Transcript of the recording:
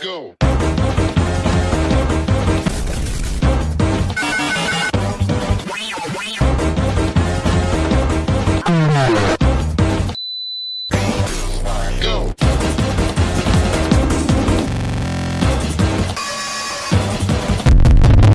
go.